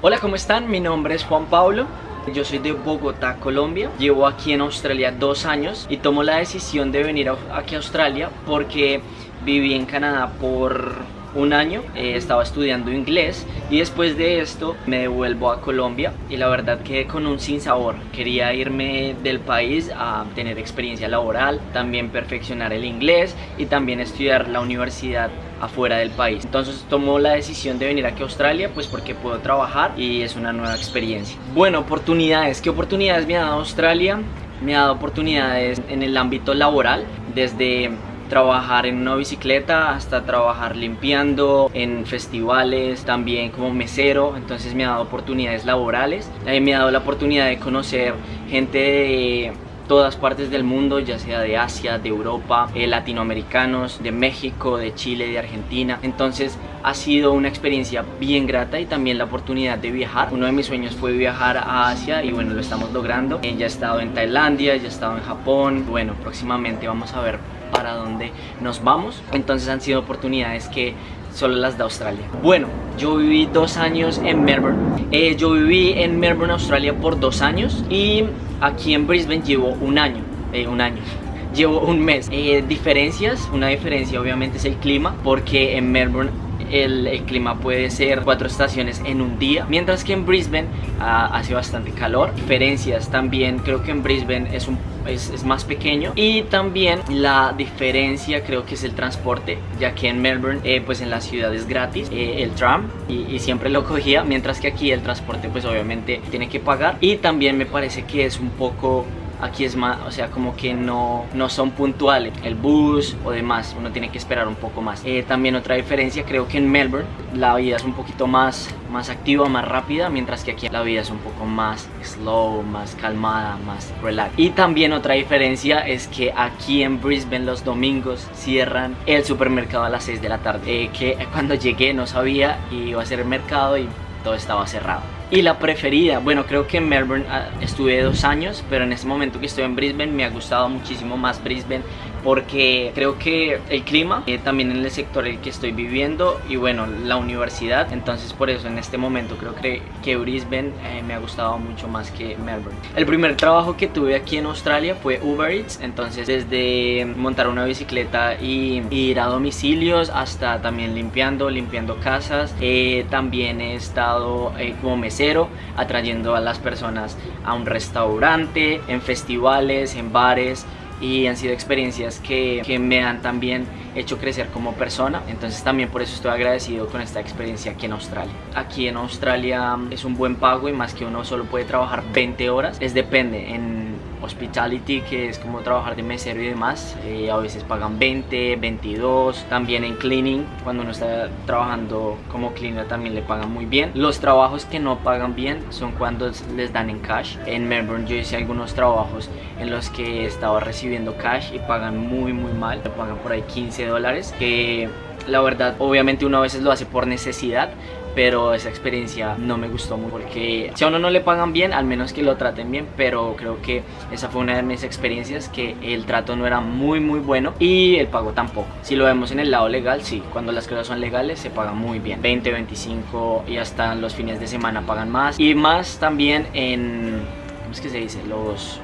Hola, ¿cómo están? Mi nombre es Juan Pablo. Yo soy de Bogotá, Colombia. Llevo aquí en Australia dos años y tomo la decisión de venir aquí a Australia porque viví en Canadá por un año, eh, estaba estudiando inglés y después de esto me devuelvo a Colombia y la verdad quedé con un sinsabor. Quería irme del país a tener experiencia laboral, también perfeccionar el inglés y también estudiar la universidad afuera del país. Entonces tomó la decisión de venir aquí a Australia pues porque puedo trabajar y es una nueva experiencia. Bueno, oportunidades. ¿Qué oportunidades me ha dado Australia? Me ha dado oportunidades en el ámbito laboral, desde trabajar en una bicicleta hasta trabajar limpiando en festivales, también como mesero, entonces me ha dado oportunidades laborales, eh, me ha dado la oportunidad de conocer gente de todas partes del mundo, ya sea de Asia, de Europa, eh, latinoamericanos, de México, de Chile, de Argentina. Entonces ha sido una experiencia bien grata y también la oportunidad de viajar. Uno de mis sueños fue viajar a Asia y bueno, lo estamos logrando. Eh, ya he estado en Tailandia, ya he estado en Japón. Bueno, próximamente vamos a ver para dónde nos vamos. Entonces han sido oportunidades que solo las de Australia. Bueno, yo viví dos años en Melbourne. Eh, yo viví en Melbourne, Australia por dos años y aquí en Brisbane llevo un año. Eh, un año llevo un mes. Eh, diferencias, una diferencia obviamente es el clima, porque en Melbourne el, clima puede ser cuatro estaciones en un día, mientras que en Brisbane ah, hace bastante calor. Diferencias también, creo que en Brisbane es un es, más pequeño y también la diferencia creo que es el transporte ya que en Melbourne eh, pues en la ciudad es gratis eh, el tram y, y, siempre lo cogía mientras que aquí el transporte pues obviamente tiene que pagar y también me parece que es un poco aquí es más, o sea, como que no, no son puntuales, el bus o demás, uno tiene que esperar un poco más. Eh, también otra diferencia, creo que en Melbourne la vida es un poquito más, más activa, más rápida, mientras que aquí la vida es un poco más slow, más calmada, más relax. Y también otra diferencia es que aquí en Brisbane los domingos cierran el supermercado a las 6 de la tarde, eh, que cuando llegué no sabía y iba a ser el mercado y todo estaba cerrado. Y la preferida, bueno creo que en Melbourne ah, estuve dos años, pero en este momento que estoy en Brisbane me ha gustado muchísimo más Brisbane porque creo que el clima, eh, también en el sector en el que estoy viviendo y bueno, la universidad, entonces por eso en este momento creo que, que Brisbane eh, me ha gustado mucho más que Melbourne. El primer trabajo que tuve aquí en Australia fue Uber Eats, entonces desde montar una bicicleta y, ir a domicilios hasta también limpiando, limpiando casas, eh, también he estado como mesero atrayendo a las personas a un restaurante, en festivales, en bares, y han sido experiencias que, que, me han también hecho crecer como persona. Entonces también por eso estoy agradecido con esta experiencia aquí en Australia. Aquí en Australia es un buen pago y más que uno solo puede trabajar 20 horas es depende en hospitality que es como trabajar de mesero y demás eh, a veces pagan 20, 22 también en cleaning cuando uno está trabajando como cleaner también le pagan muy bien. Los trabajos que no pagan bien son cuando les dan en cash. En Melbourne yo hice algunos trabajos en los que estaba recibiendo cash y pagan muy muy mal. Pagan por ahí 15 dólares que la verdad obviamente uno a veces lo hace por necesidad pero esa experiencia no me gustó mucho porque si a uno no le pagan bien, al menos que lo traten bien, pero creo que esa fue una de mis experiencias que el trato no era muy muy bueno y el pago tampoco. Si lo vemos en el lado legal, sí, cuando las cosas son legales se paga muy bien, 20, 25 y hasta los fines de semana pagan más y más también en, ¿cómo es que se dice? Los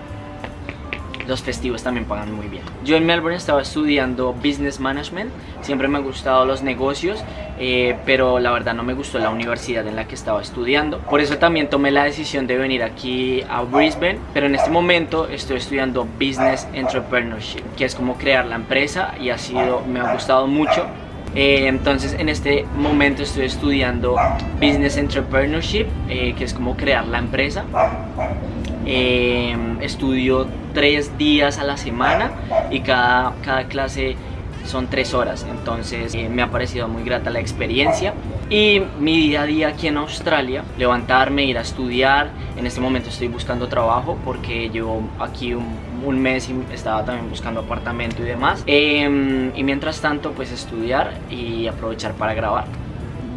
los festivos también pagan muy bien. Yo en Melbourne estaba estudiando Business Management, siempre me han gustado los negocios, eh, pero la verdad no me gustó la universidad en la que estaba estudiando. Por eso también tomé la decisión de venir aquí a Brisbane, pero en este momento estoy estudiando Business Entrepreneurship, que es como crear la empresa y ha sido, me ha gustado mucho. Eh, entonces en este momento estoy estudiando Business Entrepreneurship, eh, que es como crear la empresa. Estudio tres días a la semana y cada, cada clase son tres horas. Entonces eh, me ha parecido muy grata la experiencia. Y mi día a día aquí en Australia levantarme, ir a estudiar. En este momento estoy buscando trabajo porque llevo aquí un, mes y estaba también buscando apartamento y demás. Em, y mientras tanto pues estudiar y aprovechar para grabar.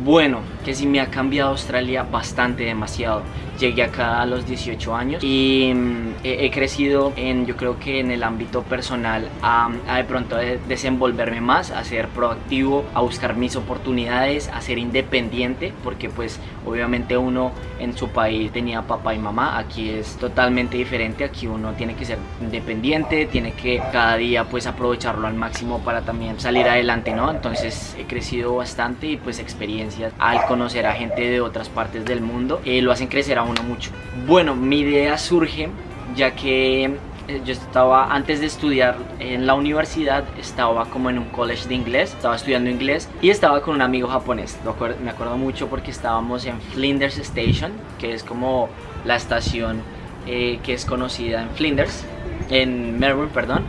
Bueno, que sí me ha cambiado Australia bastante, demasiado. Llegué acá a los 18 años y mm, he, crecido en, yo creo que en el ámbito personal, a, de pronto desenvolverme más, a ser proactivo, a buscar mis oportunidades, a ser independiente, porque pues obviamente uno en su país tenía papá y mamá, aquí es totalmente diferente, aquí uno tiene que ser independiente, tiene que cada día pues aprovecharlo al máximo para también salir adelante, ¿no? Entonces he crecido bastante y pues experiencias al conocer a gente de otras partes del mundo eh, lo hacen crecer a uno mucho. Bueno, mi idea surge ya que eh, yo estaba, antes de estudiar en la universidad, estaba como en un college de inglés, estaba estudiando inglés y estaba con un amigo japonés. Me acuerdo mucho porque estábamos en Flinders Station, que es como la estación eh, que es conocida en Flinders, en Melbourne, perdón.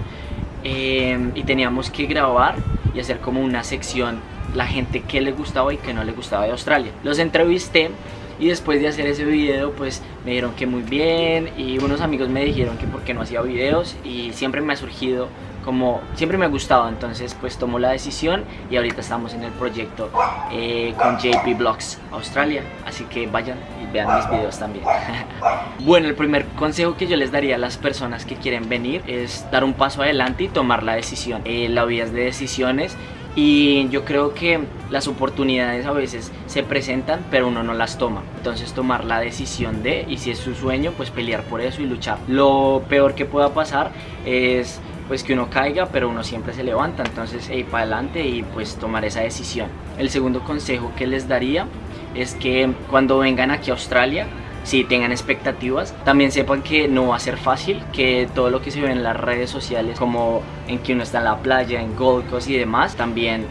y teníamos que grabar y hacer como una sección la gente que le gustaba y que no le gustaba de Australia. Los entrevisté y después de hacer ese video pues me dijeron que muy bien y unos amigos me dijeron que por qué no hacía videos y siempre me ha surgido como siempre me ha gustado. Entonces pues tomó la decisión y ahorita estamos en el proyecto eh, con JP Vlogs Australia. Así que vayan y vean mis videos también. Bueno el primer consejo que yo les daría a las personas que quieren venir es dar un paso adelante y tomar la decisión. Eh, la vida es de decisiones y yo creo que las oportunidades a veces se presentan pero uno no las toma. Entonces tomar la decisión de y si es su sueño pues pelear por eso y luchar. Lo peor que pueda pasar es pues que uno caiga pero uno siempre se levanta. Entonces ir para adelante y pues tomar esa decisión. El segundo consejo que les daría es que cuando vengan aquí a Australia si tengan expectativas. También sepan que no va a ser fácil, que todo lo que se ve en las redes sociales, como en que uno está en la playa, en Gold Coast y demás, también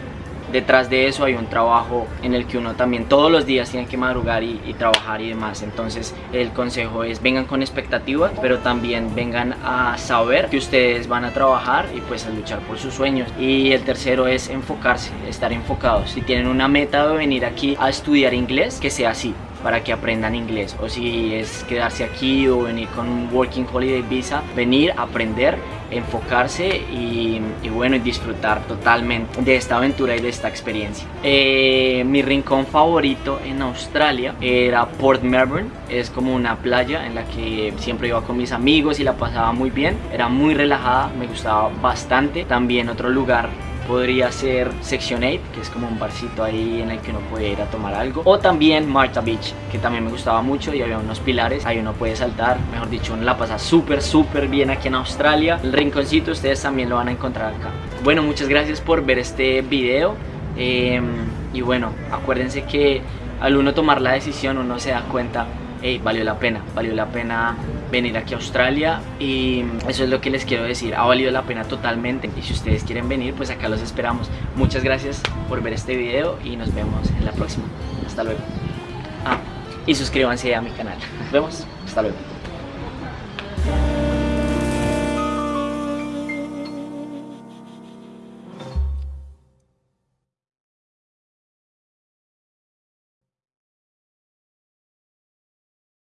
detrás de eso hay un trabajo en el que uno también todos los días tiene que madrugar y, trabajar y demás. Entonces el consejo es vengan con expectativas pero también vengan a saber que ustedes van a trabajar y pues a luchar por sus sueños. Y el tercero es enfocarse, estar enfocados. Si tienen una meta de venir aquí a estudiar inglés que sea así para que aprendan inglés o si es quedarse aquí o venir con un Working Holiday Visa, venir, aprender, enfocarse y, bueno, y disfrutar totalmente de esta aventura y de esta experiencia. Eh, mi rincón favorito en Australia era Port Melbourne, es como una playa en la que siempre iba con mis amigos y la pasaba muy bien, era muy relajada, me gustaba bastante. También otro lugar podría ser Section 8, que es como un barcito ahí en el que uno puede ir a tomar algo. O también Marta Beach, que también me gustaba mucho y había unos pilares, ahí uno puede saltar. Mejor dicho, uno la pasa súper, súper bien aquí en Australia. El rinconcito ustedes también lo van a encontrar acá. Bueno, muchas gracias por ver este video. Em, y bueno, acuérdense que al uno tomar la decisión uno se da cuenta hey, valió la pena, valió la pena venir aquí a Australia y eso es lo que les quiero decir, ha valido la pena totalmente y si ustedes quieren venir pues acá los esperamos. Muchas gracias por ver este video y nos vemos en la próxima. Hasta luego. Ah, y suscríbanse a mi canal. Nos vemos. Hasta luego.